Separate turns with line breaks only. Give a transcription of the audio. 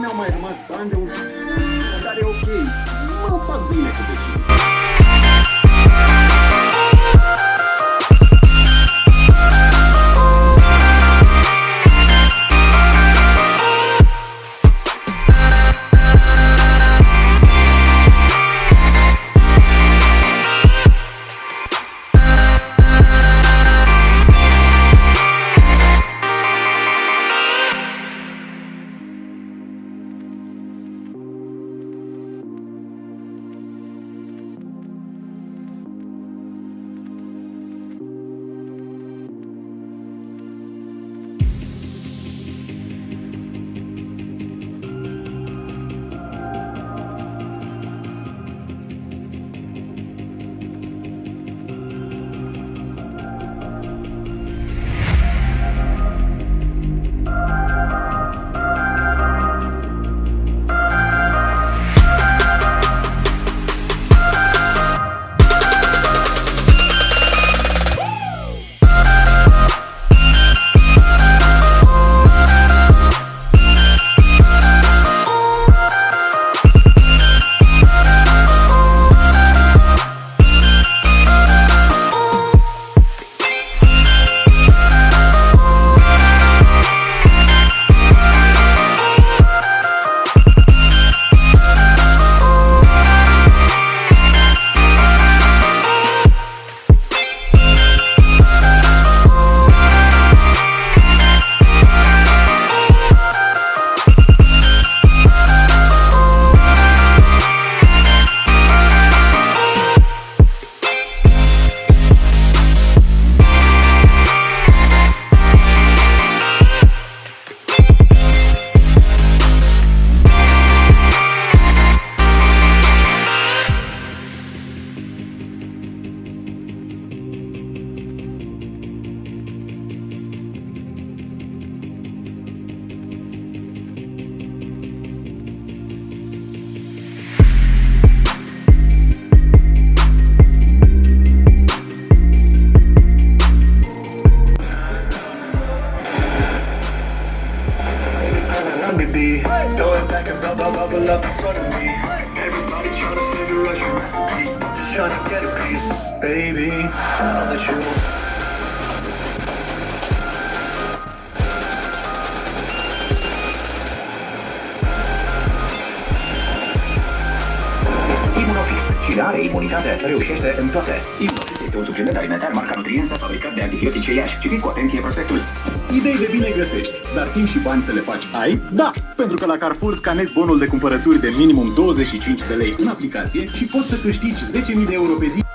não, mas, umas bandas eu... Darei o quê? Uma
família competitiva. It back and bubble, bubble up in front of me. Everybody trying to figure out your recipe. Just trying to get a piece, baby. I'll let you.
Immunofix. Cine are imunitate reușește în toate. Immunofix este un supliment alimentar marca Nutrienza fabricat de antibiotice Iași. Citiți cu atenție prospectul.
Idei de bine găsești, dar timp și bani să le faci ai? Da! Pentru că la Carrefour scanezi bonul de cumpărături de minimum 25 de lei în aplicație și poți să câștigi 10.000 de euro pe zi